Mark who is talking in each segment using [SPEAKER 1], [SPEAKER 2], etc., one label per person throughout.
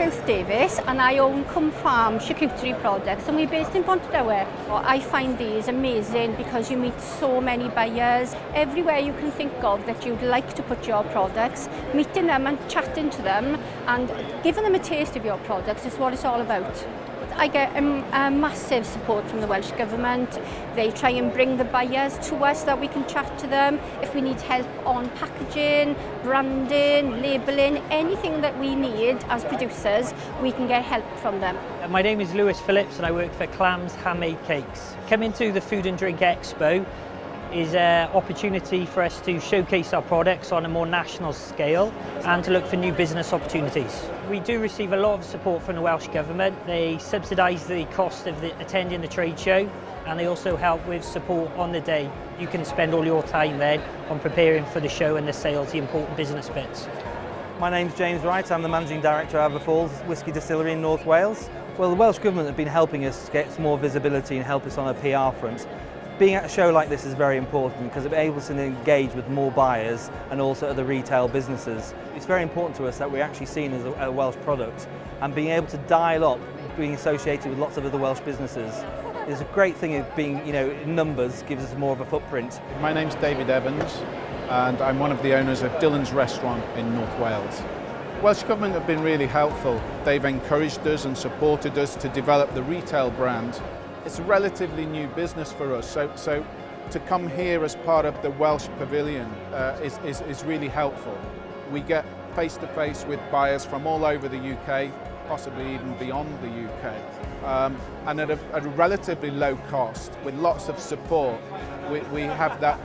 [SPEAKER 1] Ruth Davis and I own Cum Farm charcuterie products and we're based in Pontedewe. Oh, I find these amazing because you meet so many buyers. Everywhere you can think of that you'd like to put your products, meeting them and chatting to them and giving them a taste of your products is what it's all about. I get a, a massive support from the Welsh Government. They try and bring the buyers to us so that we can chat to them if we need help on packaging, branding, labelling, anything that we need as producers, we can get help from them.
[SPEAKER 2] Uh, my name is Lewis Phillips and I work for Clams Handmade Cakes. Coming to the Food and Drink Expo, is an opportunity for us to showcase our products on a more national scale and to look for new business opportunities. We do receive a lot of support from the Welsh Government. They subsidise the cost of the, attending the trade show and they also help with support on the day. You can spend all your time then on preparing for the show and the sales, the important business bits.
[SPEAKER 3] My name's James Wright, I'm the Managing Director of Aber Falls Whisky Distillery in North Wales. Well, the Welsh Government have been helping us get more visibility and help us on a PR front. Being at a show like this is very important because it enables us to engage with more buyers and also other retail businesses. It's very important to us that we're actually seen as a, Welsh product and being able to dial up being associated with lots of other Welsh businesses is a great thing of being, you know, numbers gives us more of a footprint.
[SPEAKER 4] My name's David Evans and I'm one of the owners of Dylan's Restaurant in North Wales. Welsh Government have been really helpful. They've encouraged us and supported us to develop the retail brand it's a relatively new business for us, so, so to come here as part of the Welsh Pavilion uh, is, is, is really helpful. We get face-to-face -face with buyers from all over the UK, possibly even beyond the UK, um, and at a, at a relatively low cost, with lots of support, we, we have that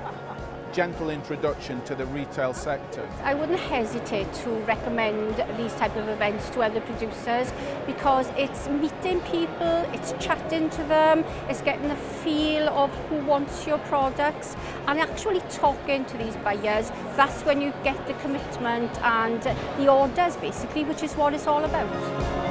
[SPEAKER 4] gentle introduction to the retail sector.
[SPEAKER 1] I wouldn't hesitate to recommend these type of events to other producers because it's meeting people, it's chatting to them, it's getting the feel of who wants your products and actually talking to these buyers. That's when you get the commitment and the orders basically, which is what it's all about.